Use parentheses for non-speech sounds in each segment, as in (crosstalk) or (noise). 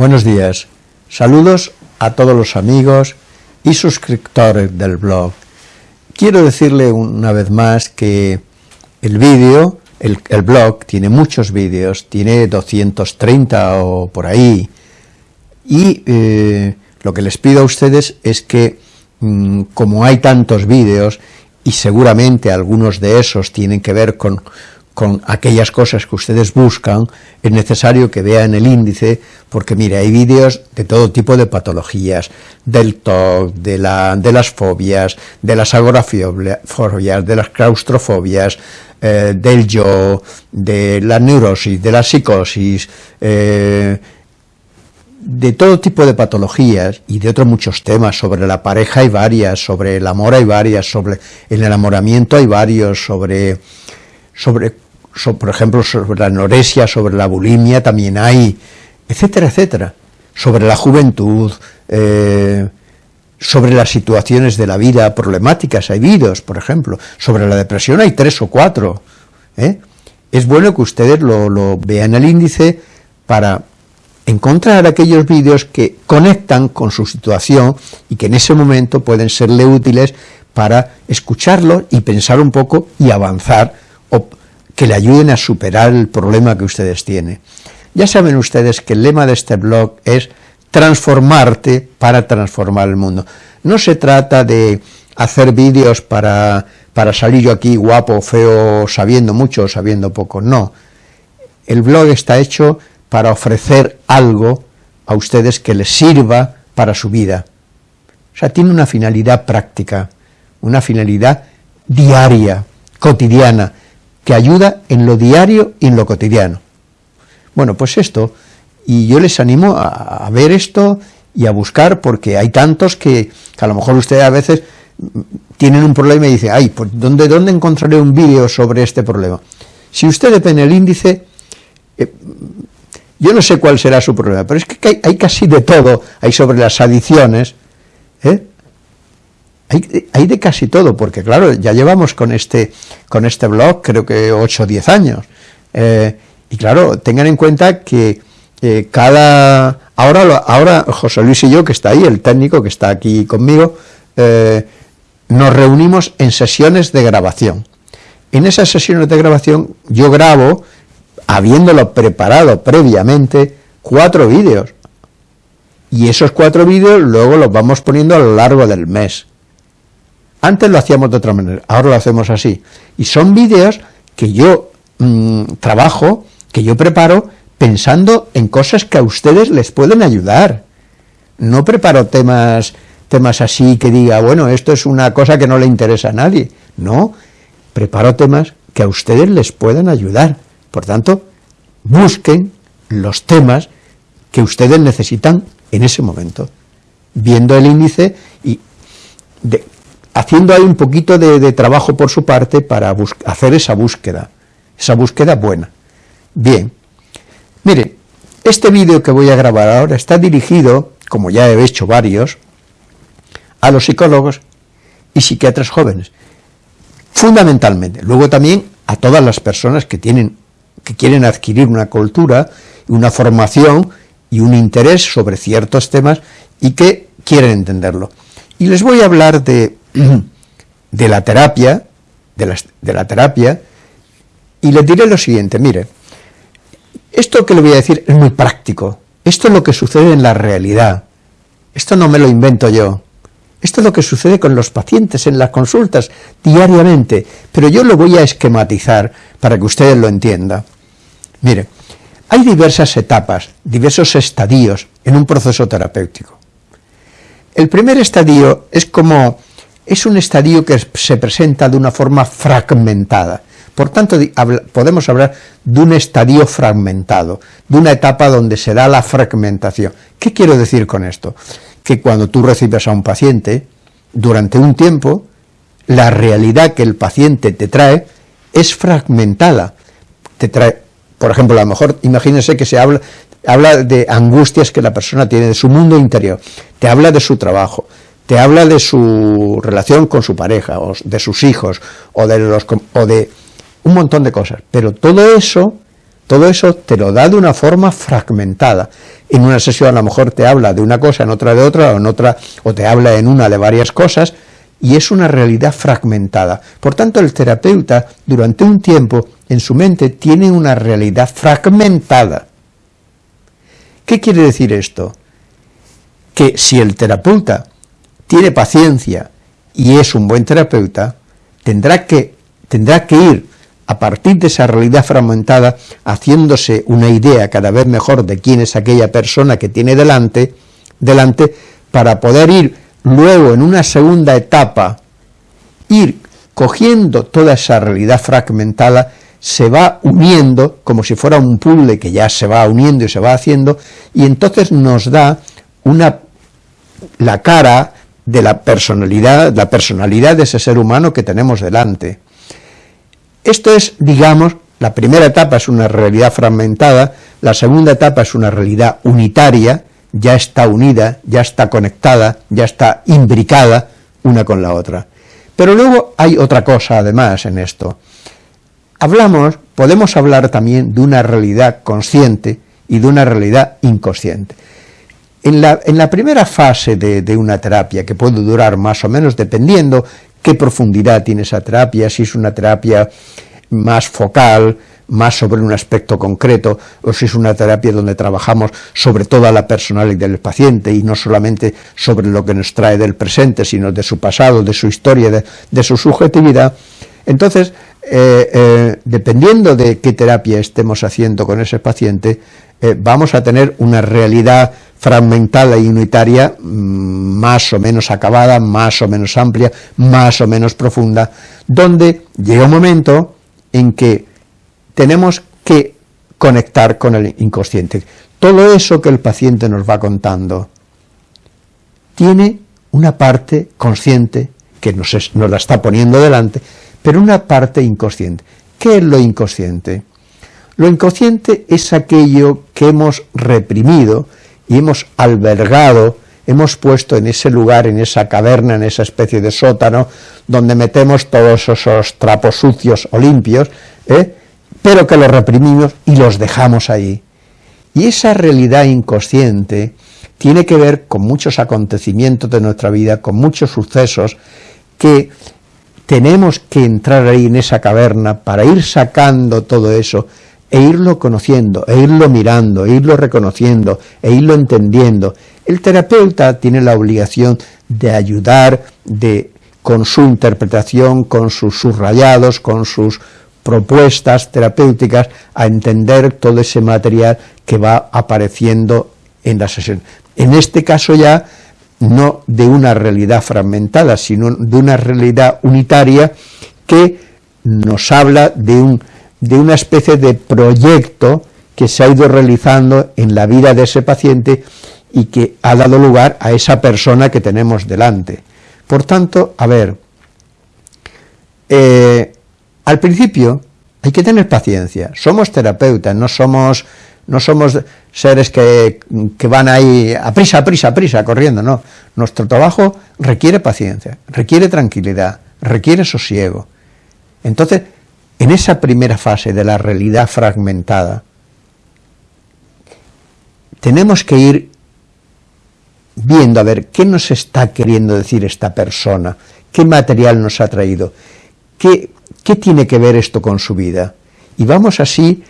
Buenos días, saludos a todos los amigos y suscriptores del blog. Quiero decirle una vez más que el vídeo, el, blog, tiene muchos vídeos, tiene 230 o por ahí, y eh, lo que les pido a ustedes es que, mm, como hay tantos vídeos, y seguramente algunos de esos tienen que ver con, con aquellas cosas que ustedes buscan, es necesario que vean el índice, porque mire, hay vídeos de todo tipo de patologías, del TOC, de, la, de las fobias, de las agorafobias, de las claustrofobias, eh, del yo, de la neurosis, de la psicosis, eh, de todo tipo de patologías y de otros muchos temas, sobre la pareja hay varias, sobre el amor hay varias, sobre el enamoramiento hay varios, sobre sobre, por ejemplo, sobre la anorexia, sobre la bulimia también hay, etcétera, etcétera, sobre la juventud, eh, sobre las situaciones de la vida problemáticas, hay vídeos, por ejemplo, sobre la depresión hay tres o cuatro, ¿eh? es bueno que ustedes lo, lo vean el índice para encontrar aquellos vídeos que conectan con su situación y que en ese momento pueden serle útiles para escucharlo y pensar un poco y avanzar que le ayuden a superar el problema que ustedes tienen. Ya saben ustedes que el lema de este blog es transformarte para transformar el mundo. No se trata de hacer vídeos para, para salir yo aquí guapo, feo, sabiendo mucho o sabiendo poco, no. El blog está hecho para ofrecer algo a ustedes que les sirva para su vida. O sea, tiene una finalidad práctica, una finalidad diaria, cotidiana, que ayuda en lo diario y en lo cotidiano. Bueno, pues esto, y yo les animo a, ver esto y a buscar, porque hay tantos que, a lo mejor ustedes a veces tienen un problema y dicen, ay, pues ¿dónde, dónde encontraré un vídeo sobre este problema? Si usted depende el índice, eh, yo no sé cuál será su problema, pero es que hay, casi de todo, hay sobre las adicciones, ¿eh? Hay, de casi todo, porque claro, ya llevamos con este, con este blog creo que 8 o 10 años. Eh, y claro, tengan en cuenta que eh, cada... Ahora, ahora José Luis y yo, que está ahí, el técnico que está aquí conmigo, eh, nos reunimos en sesiones de grabación. En esas sesiones de grabación yo grabo, habiéndolo preparado previamente, cuatro vídeos. Y esos cuatro vídeos luego los vamos poniendo a lo largo del mes. Antes lo hacíamos de otra manera, ahora lo hacemos así. Y son vídeos que yo mm, trabajo, que yo preparo, pensando en cosas que a ustedes les pueden ayudar. No preparo temas, temas así que diga, bueno, esto es una cosa que no le interesa a nadie. No, preparo temas que a ustedes les puedan ayudar. Por tanto, busquen los temas que ustedes necesitan en ese momento, viendo el índice y de, haciendo ahí un poquito de, trabajo por su parte para hacer esa búsqueda, esa búsqueda buena. Bien, mire, este vídeo que voy a grabar ahora está dirigido, como ya he hecho varios, a los psicólogos y psiquiatras jóvenes, fundamentalmente, luego también a todas las personas que tienen, que quieren adquirir una cultura, una formación y un interés sobre ciertos temas y que quieren entenderlo. Y les voy a hablar de de la terapia, de la, de la terapia, y le diré lo siguiente, mire, esto que le voy a decir es muy práctico, esto es lo que sucede en la realidad, esto no me lo invento yo, esto es lo que sucede con los pacientes en las consultas diariamente, pero yo lo voy a esquematizar para que ustedes lo entiendan. Mire, hay diversas etapas, diversos estadios en un proceso terapéutico. El primer estadio es como es un estadio que se presenta de una forma fragmentada. Por tanto, podemos hablar de un estadio fragmentado, de una etapa donde se da la fragmentación. ¿Qué quiero decir con esto? Que cuando tú recibes a un paciente, durante un tiempo, la realidad que el paciente te trae es fragmentada. Te trae, por ejemplo, a lo mejor, imagínense que se habla, habla de angustias que la persona tiene, de su mundo interior, te habla de su trabajo, te habla de su relación con su pareja, o de sus hijos, o de, un montón de cosas, pero todo eso todo eso te lo da de una forma fragmentada. En una sesión a lo mejor te habla de una cosa, en otra de otra, o en otra, o te habla en una de varias cosas, y es una realidad fragmentada. Por tanto, el terapeuta, durante un tiempo, en su mente, tiene una realidad fragmentada. ¿Qué quiere decir esto? Que si el terapeuta tiene paciencia y es un buen terapeuta, tendrá que, tendrá que ir a partir de esa realidad fragmentada, haciéndose una idea cada vez mejor de quién es aquella persona que tiene delante, delante para poder ir luego en una segunda etapa, ir cogiendo toda esa realidad fragmentada, se va uniendo como si fuera un puzzle que ya se va uniendo y se va haciendo, y entonces nos da una, la cara de la personalidad, la personalidad de ese ser humano que tenemos delante. Esto es, digamos, la primera etapa es una realidad fragmentada, la segunda etapa es una realidad unitaria, ya está unida, ya está conectada, ya está imbricada una con la otra. Pero luego hay otra cosa además en esto. Hablamos, podemos hablar también de una realidad consciente y de una realidad inconsciente. En la, primera fase de, una terapia, que puede durar más o menos dependiendo qué profundidad tiene esa terapia, si es una terapia más focal, más sobre un aspecto concreto, o si es una terapia donde trabajamos sobre toda la personalidad del paciente y no solamente sobre lo que nos trae del presente, sino de su pasado, de su historia, de, de su subjetividad. Entonces, eh, eh, dependiendo de qué terapia estemos haciendo con ese paciente, eh, vamos a tener una realidad fragmentada y unitaria mm, más o menos acabada, más o menos amplia, más o menos profunda, donde llega un momento en que tenemos que conectar con el inconsciente. Todo eso que el paciente nos va contando tiene una parte consciente que nos, nos la está poniendo delante, pero una parte inconsciente. ¿Qué es lo inconsciente? Lo inconsciente es aquello que hemos reprimido y hemos albergado, hemos puesto en ese lugar, en esa caverna, en esa especie de sótano, donde metemos todos esos trapos sucios o limpios, ¿eh? pero que los reprimimos y los dejamos ahí. Y esa realidad inconsciente tiene que ver con muchos acontecimientos de nuestra vida, con muchos sucesos que tenemos que entrar ahí en esa caverna para ir sacando todo eso e irlo conociendo, e irlo mirando, e irlo reconociendo, e irlo entendiendo. El terapeuta tiene la obligación de ayudar, de, con su interpretación, con sus subrayados, con sus propuestas terapéuticas, a entender todo ese material que va apareciendo en la sesión. En este caso ya, no de una realidad fragmentada, sino de una realidad unitaria que nos habla de un de una especie de proyecto que se ha ido realizando en la vida de ese paciente y que ha dado lugar a esa persona que tenemos delante. Por tanto, a ver, eh, al principio hay que tener paciencia, somos terapeutas, no somos, no somos seres que, que van ahí a prisa, a prisa, a prisa, corriendo, no. Nuestro trabajo requiere paciencia, requiere tranquilidad, requiere sosiego. Entonces, en esa primera fase de la realidad fragmentada, tenemos que ir viendo a ver qué nos está queriendo decir esta persona, qué material nos ha traído, qué, qué tiene que ver esto con su vida. Y vamos así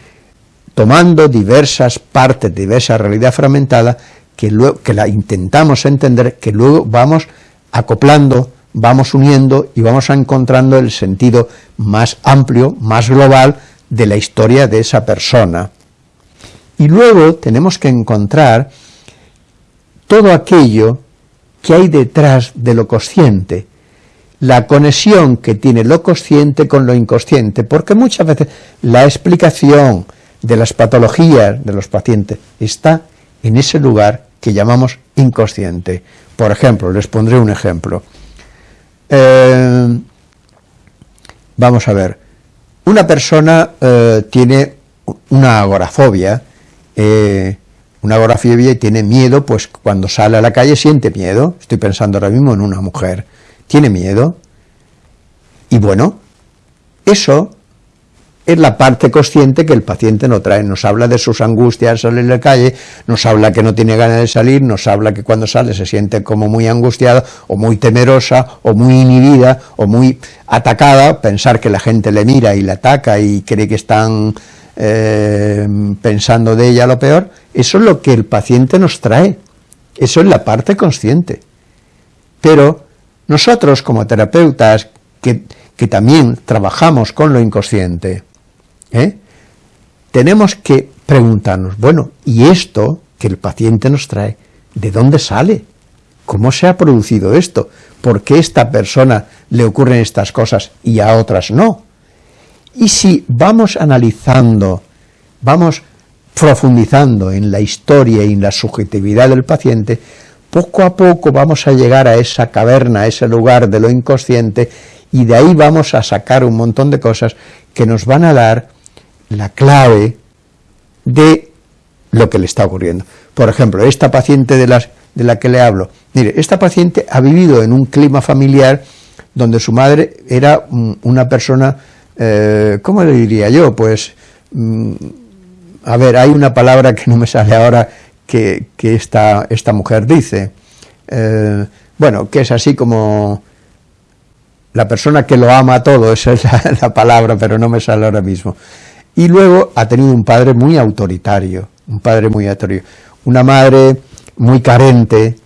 tomando diversas partes de esa realidad fragmentada que, luego, que la intentamos entender, que luego vamos acoplando vamos uniendo y vamos encontrando el sentido más amplio, más global de la historia de esa persona. Y luego tenemos que encontrar todo aquello que hay detrás de lo consciente, la conexión que tiene lo consciente con lo inconsciente, porque muchas veces la explicación de las patologías de los pacientes está en ese lugar que llamamos inconsciente. Por ejemplo, les pondré un ejemplo. Eh, vamos a ver, una persona eh, tiene una agorafobia, eh, una agorafobia y tiene miedo, pues cuando sale a la calle siente miedo, estoy pensando ahora mismo en una mujer, tiene miedo, y bueno, eso es la parte consciente que el paciente no trae, nos habla de sus angustias al salir a la calle, nos habla que no tiene ganas de salir, nos habla que cuando sale se siente como muy angustiada, o muy temerosa, o muy inhibida, o muy atacada, pensar que la gente le mira y le ataca y cree que están eh, pensando de ella lo peor, eso es lo que el paciente nos trae, eso es la parte consciente. Pero nosotros como terapeutas, que, también trabajamos con lo inconsciente, ¿eh? tenemos que preguntarnos, bueno, ¿y esto que el paciente nos trae, de dónde sale? ¿Cómo se ha producido esto? ¿Por qué a esta persona le ocurren estas cosas y a otras no? Y si vamos analizando, vamos profundizando en la historia y en la subjetividad del paciente, poco a poco vamos a llegar a esa caverna, a ese lugar de lo inconsciente, y de ahí vamos a sacar un montón de cosas que nos van a dar la clave de lo que le está ocurriendo. Por ejemplo, esta paciente de, las, de la que le hablo, mire, esta paciente ha vivido en un clima familiar donde su madre era una persona eh, ¿cómo le diría yo? Pues, mm, a ver, hay una palabra que no me sale ahora que, esta, esta, mujer dice, eh, bueno, que es así como la persona que lo ama todo, esa es (laughs) la, palabra, pero no me sale ahora mismo. Y luego ha tenido un padre muy autoritario, un padre muy autoritario, una madre muy carente,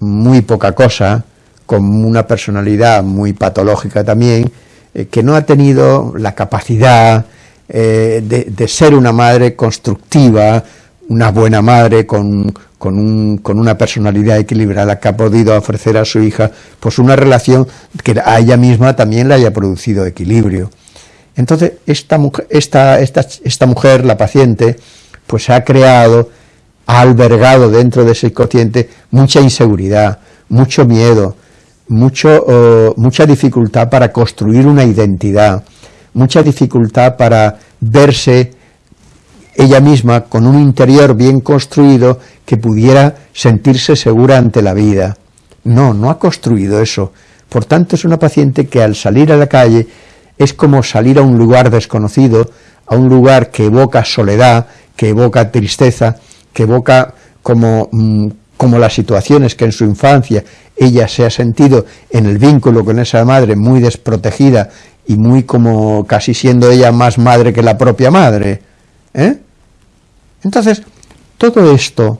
muy poca cosa, con una personalidad muy patológica también, eh, que no ha tenido la capacidad eh, de, ser una madre constructiva, una buena madre con, una personalidad equilibrada que ha podido ofrecer a su hija pues una relación que a ella misma también le haya producido equilibrio. Entonces, esta, esta, esta, esta mujer, la paciente, pues ha creado, ha albergado dentro de ese inconsciente mucha inseguridad, mucho miedo, mucho, mucha dificultad para construir una identidad, mucha dificultad para verse ella misma con un interior bien construido que pudiera sentirse segura ante la vida. No, no ha construido eso. Por tanto, es una paciente que al salir a la calle es como salir a un lugar desconocido, a un lugar que evoca soledad, que evoca tristeza, que evoca como, mm, como las situaciones que en su infancia ella se ha sentido en el vínculo con esa madre muy desprotegida y muy como casi siendo ella más madre que la propia madre. ¿eh? Entonces, todo esto,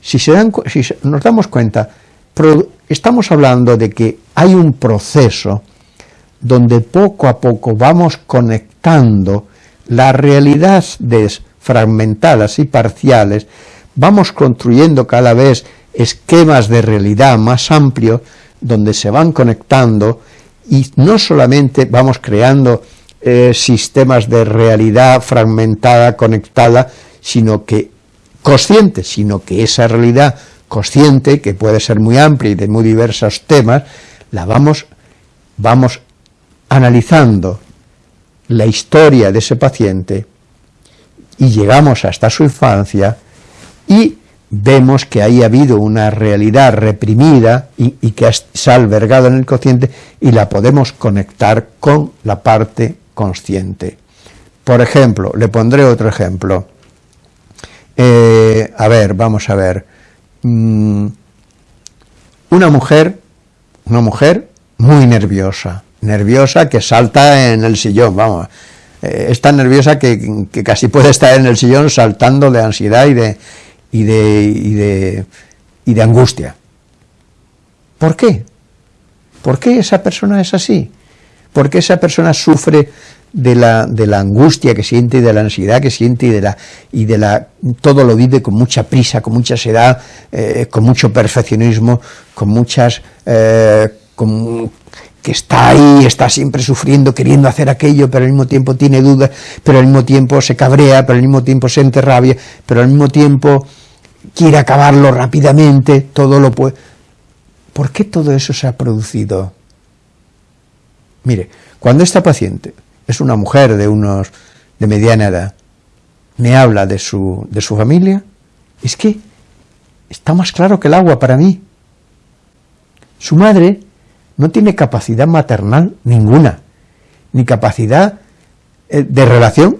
si, se dan, si nos damos cuenta, estamos hablando de que hay un proceso donde poco a poco vamos conectando las realidades fragmentadas y parciales vamos construyendo cada vez esquemas de realidad más amplios donde se van conectando y no solamente vamos creando eh, sistemas de realidad fragmentada, conectada, sino que consciente, sino que esa realidad consciente, que puede ser muy amplia y de muy diversos temas, la vamos, vamos analizando la historia de ese paciente y llegamos hasta su infancia y vemos que ahí ha habido una realidad reprimida y, que se ha albergado en el consciente y la podemos conectar con la parte consciente. Por ejemplo, le pondré otro ejemplo. Eh, a ver, vamos a ver. Mm, una mujer, una mujer muy nerviosa, nerviosa que salta en el sillón, vamos, eh, es tan nerviosa que, casi puede estar en el sillón saltando de ansiedad y de, y de, y de, y de angustia. ¿Por qué? ¿Por qué esa persona es así? ¿Por qué esa persona sufre de la, de la angustia que siente y de la ansiedad que siente y de la, y de la todo lo vive con mucha prisa, con mucha ansiedad, eh, con mucho perfeccionismo, con muchas eh, con, que está ahí, está siempre sufriendo, queriendo hacer aquello, pero al mismo tiempo tiene dudas, pero al mismo tiempo se cabrea, pero al mismo tiempo siente rabia, pero al mismo tiempo quiere acabarlo rápidamente, todo lo puede... ¿Por qué todo eso se ha producido? Mire, cuando esta paciente es una mujer de unos de mediana edad, me habla de su, de su familia, es que está más claro que el agua para mí. Su madre no tiene capacidad maternal ninguna, ni capacidad eh, de relación,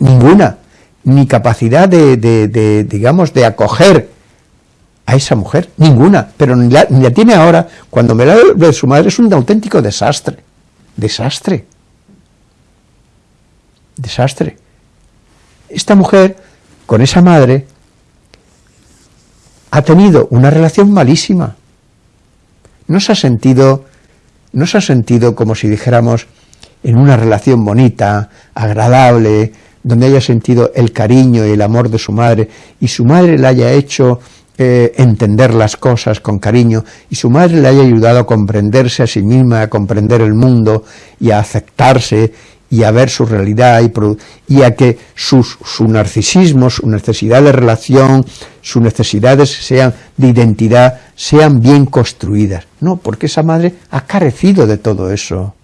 ninguna, ni capacidad de, digamos, de acoger a esa mujer, ninguna, pero ni la, tiene ahora, cuando me la de su madre es un auténtico desastre, desastre, desastre. Esta mujer, con esa madre, ha tenido una relación malísima, no se ha sentido, no se ha sentido como si dijéramos en una relación bonita, agradable, donde haya sentido el cariño y el amor de su madre, y su madre le haya hecho eh, entender las cosas con cariño, y su madre le haya ayudado a comprenderse a sí misma, a comprender el mundo, y a aceptarse, y a ver su realidad, y, a que sus, su narcisismo, su necesidad de relación, sus necesidades sean de identidad, sean bien construidas. No, porque esa madre ha carecido de todo eso.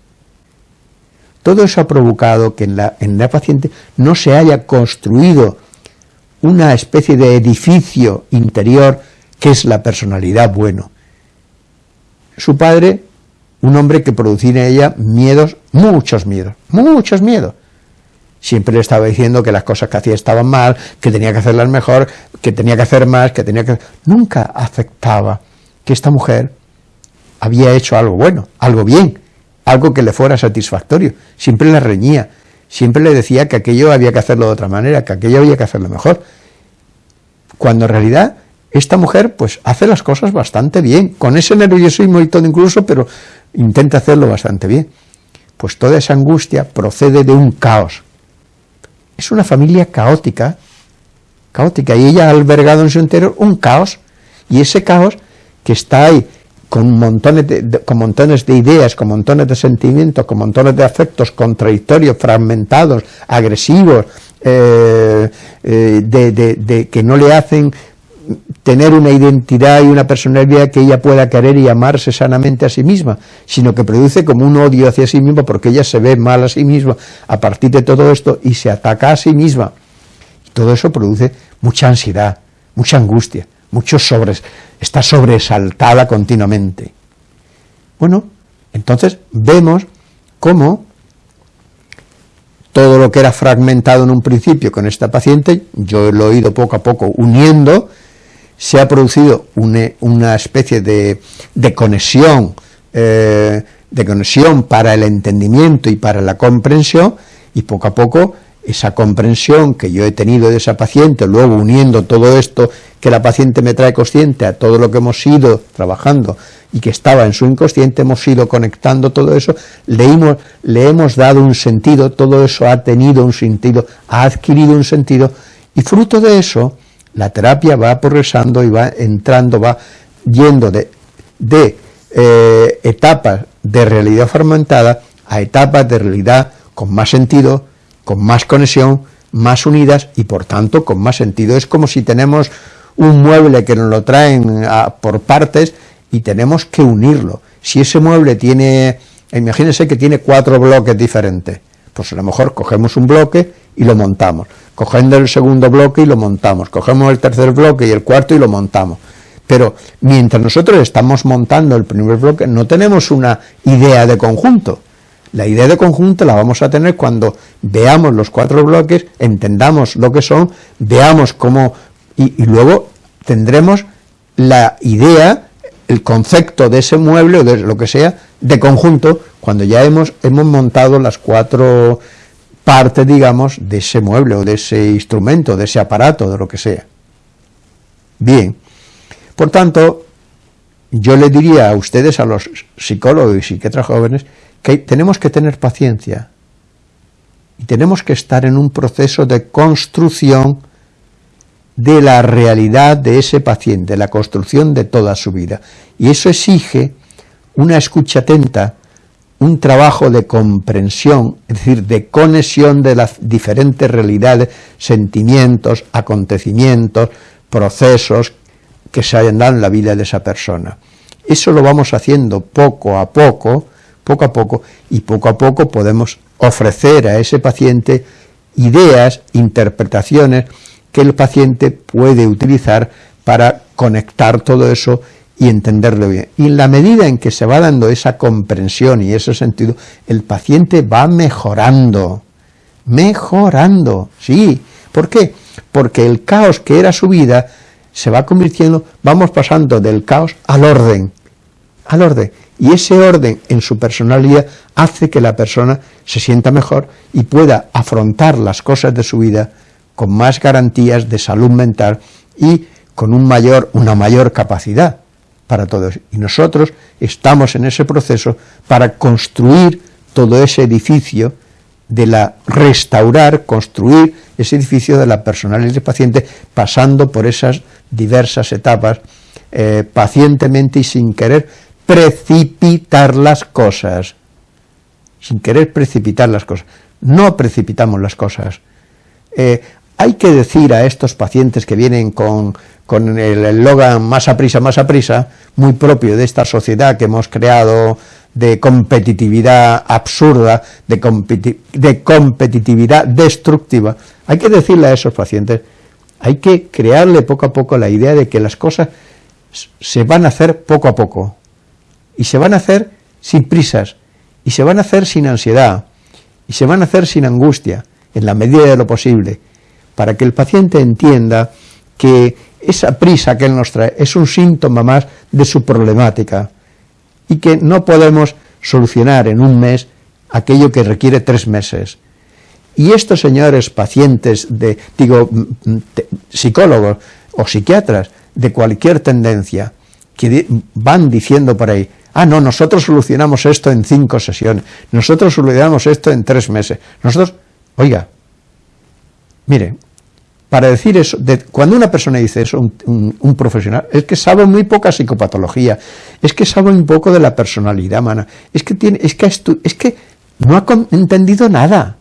Todo eso ha provocado que en la, en la paciente no se haya construido una especie de edificio interior que es la personalidad bueno. Su padre, un hombre que producía en ella miedos, muchos miedos, muchos miedos. Siempre le estaba diciendo que las cosas que hacía estaban mal, que tenía que hacerlas mejor, que tenía que hacer más, que tenía que... Nunca aceptaba que esta mujer había hecho algo bueno, algo bien, algo que le fuera satisfactorio. Siempre le reñía, siempre le decía que aquello había que hacerlo de otra manera, que aquello había que hacerlo mejor. Cuando en realidad esta mujer pues hace las cosas bastante bien, con ese nerviosismo y todo incluso, pero intenta hacerlo bastante bien. Pues toda esa angustia procede de un caos. Es una familia caótica, caótica, y ella ha albergado en su interior un caos, y ese caos que está ahí con montones de, con montones de ideas, con montones de sentimientos, con montones de afectos contradictorios, fragmentados, agresivos, eh, eh, de, que no le hacen tener una identidad y una personalidad que ella pueda querer y amarse sanamente a sí misma, sino que produce como un odio hacia sí misma porque ella se ve mal a sí misma a partir de todo esto y se ataca a sí misma. Y todo eso produce mucha ansiedad, mucha angustia, muchos sobres, está sobresaltada continuamente. Bueno, entonces vemos cómo todo lo que era fragmentado en un principio con esta paciente, yo lo he ido poco a poco uniendo, se ha producido una, especie de, conexión, eh, de conexión para el entendimiento y para la comprensión, y poco a poco esa comprensión que yo he tenido de esa paciente, luego uniendo todo esto que la paciente me trae consciente a todo lo que hemos ido trabajando y que estaba en su inconsciente, hemos ido conectando todo eso, le le hemos dado un sentido, todo eso ha tenido un sentido, ha adquirido un sentido, y fruto de eso, la terapia va progresando y va entrando, va yendo de, de eh, etapas de realidad fragmentada a etapas de realidad con más sentido, con más conexión, más unidas y por tanto con más sentido. Es como si tenemos un mueble que nos lo traen por partes y tenemos que unirlo. Si ese mueble tiene, imagínense que tiene cuatro bloques diferentes, pues a lo mejor cogemos un bloque y lo montamos, cogemos el segundo bloque y lo montamos, cogemos el tercer bloque y el cuarto y lo montamos. Pero mientras nosotros estamos montando el primer bloque, no tenemos una idea de conjunto, la idea de conjunto la vamos a tener cuando veamos los cuatro bloques, entendamos lo que son, veamos cómo, y, luego tendremos la idea, el concepto de ese mueble o de lo que sea, de conjunto, cuando ya hemos, hemos montado las cuatro partes, digamos, de ese mueble o de ese instrumento, de ese aparato, de lo que sea. Bien, por tanto, yo le diría a ustedes, a los psicólogos y psiquiatras jóvenes, que tenemos que tener paciencia y tenemos que estar en un proceso de construcción de la realidad de ese paciente, la construcción de toda su vida. Y eso exige una escucha atenta, un trabajo de comprensión, es decir, de conexión de las diferentes realidades, sentimientos, acontecimientos, procesos que se hayan dado en la vida de esa persona. Eso lo vamos haciendo poco a poco, poco a poco, y poco a poco podemos ofrecer a ese paciente ideas, interpretaciones que el paciente puede utilizar para conectar todo eso y entenderlo bien. Y en la medida en que se va dando esa comprensión y ese sentido, el paciente va mejorando, mejorando, sí. ¿Por qué? Porque el caos que era su vida se va convirtiendo, vamos pasando del caos al orden, al orden. Y ese orden en su personalidad hace que la persona se sienta mejor y pueda afrontar las cosas de su vida con más garantías de salud mental y con un mayor, una mayor capacidad para todos. Y nosotros estamos en ese proceso para construir todo ese edificio de la restaurar, construir ese edificio de la personalidad del paciente, pasando por esas diversas etapas, eh, pacientemente y sin querer precipitar las cosas, sin querer precipitar las cosas. No precipitamos las cosas. Eh, hay que decir a estos pacientes que vienen con, con el eslogan más a prisa, más a prisa, muy propio de esta sociedad que hemos creado de competitividad absurda, de, de competitividad destructiva, hay que decirle a esos pacientes, hay que crearle poco a poco la idea de que las cosas se van a hacer poco a poco, y se van a hacer sin prisas, y se van a hacer sin ansiedad, y se van a hacer sin angustia, en la medida de lo posible, para que el paciente entienda que esa prisa que él nos trae es un síntoma más de su problemática y que no podemos solucionar en un mes aquello que requiere tres meses. Y estos señores pacientes, de, digo, psicólogos o psiquiatras de cualquier tendencia, que van diciendo por ahí, ah, no, nosotros solucionamos esto en cinco sesiones, nosotros solucionamos esto en tres meses, nosotros, oiga, mire, para decir eso, cuando una persona dice eso, un, profesional, es que sabe muy poca psicopatología, es que sabe un poco de la personalidad humana, es que, tiene, es que, es que no ha entendido nada,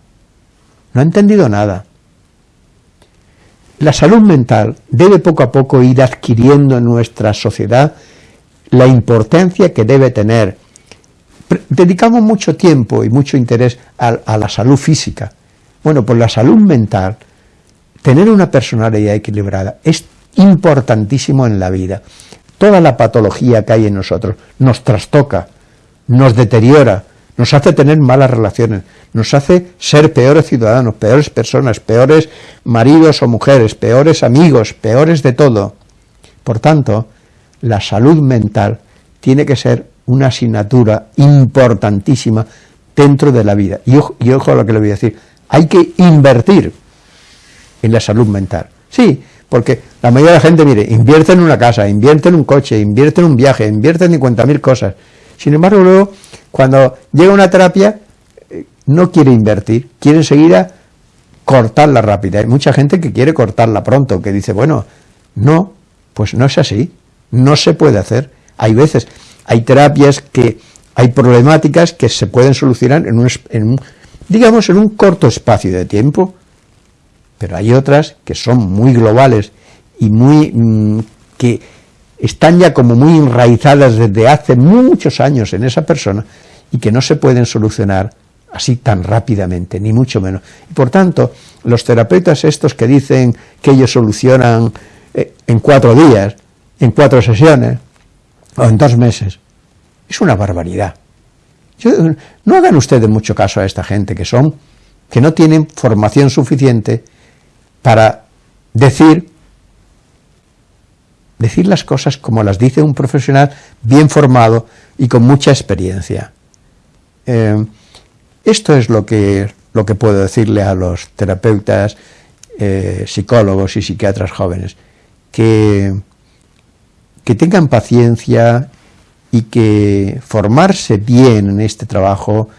no ha entendido nada. La salud mental debe poco a poco ir adquiriendo en nuestra sociedad la importancia que debe tener. Dedicamos mucho tiempo y mucho interés a la salud física. Bueno, pues la salud mental tener una personalidad equilibrada es importantísimo en la vida. Toda la patología que hay en nosotros nos trastoca, nos deteriora, nos hace tener malas relaciones, nos hace ser peores ciudadanos, peores personas, peores maridos o mujeres, peores amigos, peores de todo. Por tanto, la salud mental tiene que ser una asignatura importantísima dentro de la vida. Y ojo, a lo que le voy a decir, hay que invertir en la salud mental. Sí, porque la mayoría de la gente, mire, invierte en una casa, invierte en un coche, invierte en un viaje, invierte en 50.000 cosas. Sin embargo, luego, cuando llega una terapia, eh, no quiere invertir, quiere enseguida cortarla rápida. Hay mucha gente que quiere cortarla pronto, que dice, bueno, no, pues no es así, no se puede hacer. Hay veces, hay terapias que, hay problemáticas que se pueden solucionar en un, en un digamos, en un corto espacio de tiempo, pero hay otras que son muy globales y muy mm, que están ya como muy enraizadas desde hace muchos años en esa persona y que no se pueden solucionar así tan rápidamente, ni mucho menos. Y por tanto, los terapeutas estos que dicen que ellos solucionan eh, en cuatro días, en cuatro sesiones, o en dos meses, es una barbaridad. no hagan ustedes mucho caso a esta gente que son, que no tienen formación suficiente para decir, decir las cosas como las dice un profesional bien formado y con mucha experiencia. Eh, esto es lo que, lo que puedo decirle a los terapeutas, eh, psicólogos y psiquiatras jóvenes, que, que tengan paciencia y que formarse bien en este trabajo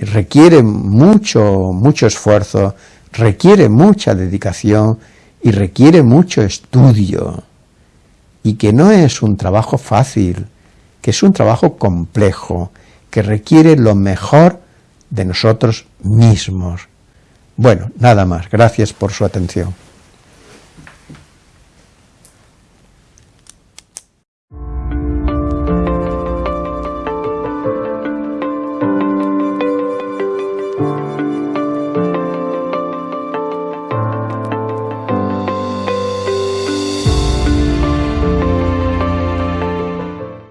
requiere mucho, mucho esfuerzo, requiere mucha dedicación y requiere mucho estudio, y que no es un trabajo fácil, que es un trabajo complejo, que requiere lo mejor de nosotros mismos. Bueno, nada más. Gracias por su atención.